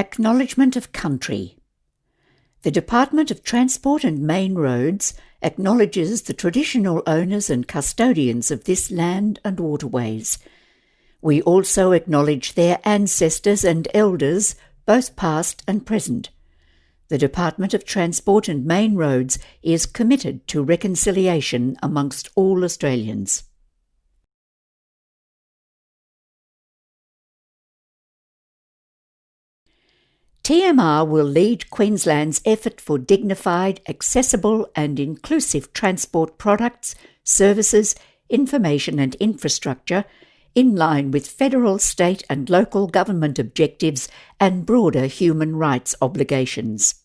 Acknowledgement of Country The Department of Transport and Main Roads acknowledges the traditional owners and custodians of this land and waterways. We also acknowledge their ancestors and elders, both past and present. The Department of Transport and Main Roads is committed to reconciliation amongst all Australians. TMR will lead Queensland's effort for dignified, accessible, and inclusive transport products, services, information, and infrastructure in line with federal, state, and local government objectives and broader human rights obligations.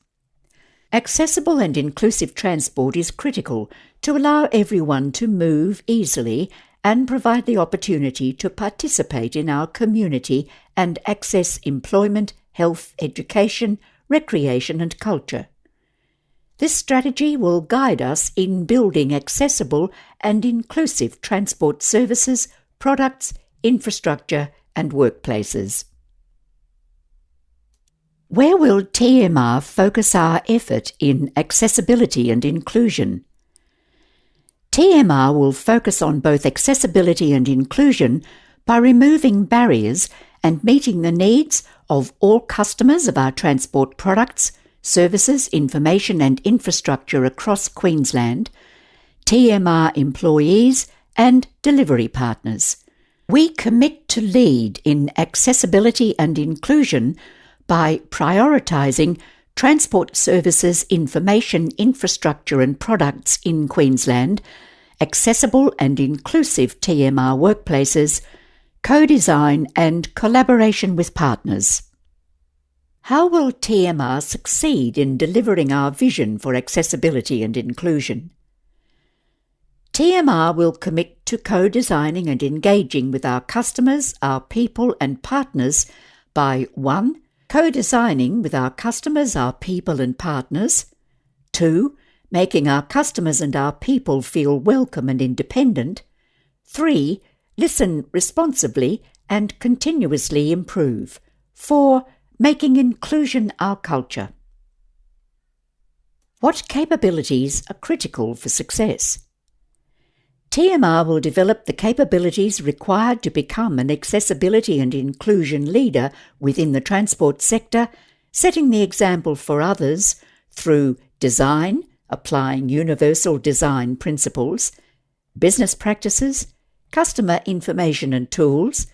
Accessible and inclusive transport is critical to allow everyone to move easily and provide the opportunity to participate in our community and access employment, health, education, recreation, and culture. This strategy will guide us in building accessible and inclusive transport services, products, infrastructure, and workplaces. Where will TMR focus our effort in accessibility and inclusion? TMR will focus on both accessibility and inclusion by removing barriers and meeting the needs of all customers of our transport products, services, information and infrastructure across Queensland, TMR employees and delivery partners. We commit to lead in accessibility and inclusion by prioritising transport services, information, infrastructure and products in Queensland, accessible and inclusive TMR workplaces, co-design and collaboration with partners. How will TMR succeed in delivering our vision for accessibility and inclusion? TMR will commit to co-designing and engaging with our customers, our people and partners by 1. Co-designing with our customers, our people and partners 2. Making our customers and our people feel welcome and independent 3 listen responsibly, and continuously improve. 4. Making inclusion our culture. What capabilities are critical for success? TMR will develop the capabilities required to become an accessibility and inclusion leader within the transport sector, setting the example for others through design, applying universal design principles, business practices, customer information and tools,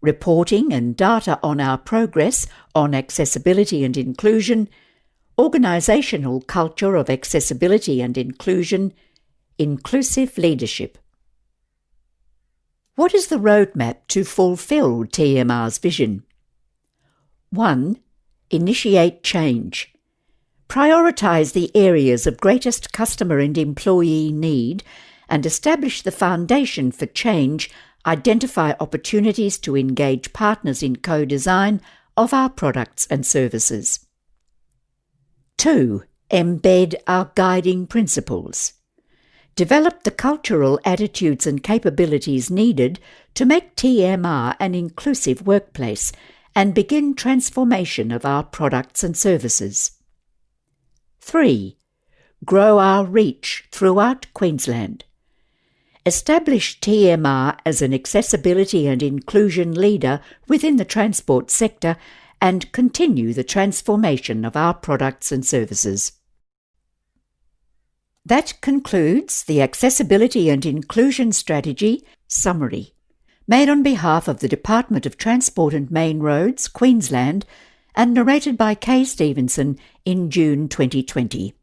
reporting and data on our progress on accessibility and inclusion, organisational culture of accessibility and inclusion, inclusive leadership. What is the roadmap to fulfil TMR's vision? 1. Initiate change. Prioritise the areas of greatest customer and employee need and establish the foundation for change, identify opportunities to engage partners in co design of our products and services. 2. Embed our guiding principles. Develop the cultural attitudes and capabilities needed to make TMR an inclusive workplace and begin transformation of our products and services. 3. Grow our reach throughout Queensland establish TMR as an accessibility and inclusion leader within the transport sector, and continue the transformation of our products and services. That concludes the Accessibility and Inclusion Strategy Summary, made on behalf of the Department of Transport and Main Roads, Queensland, and narrated by Kay Stevenson in June 2020.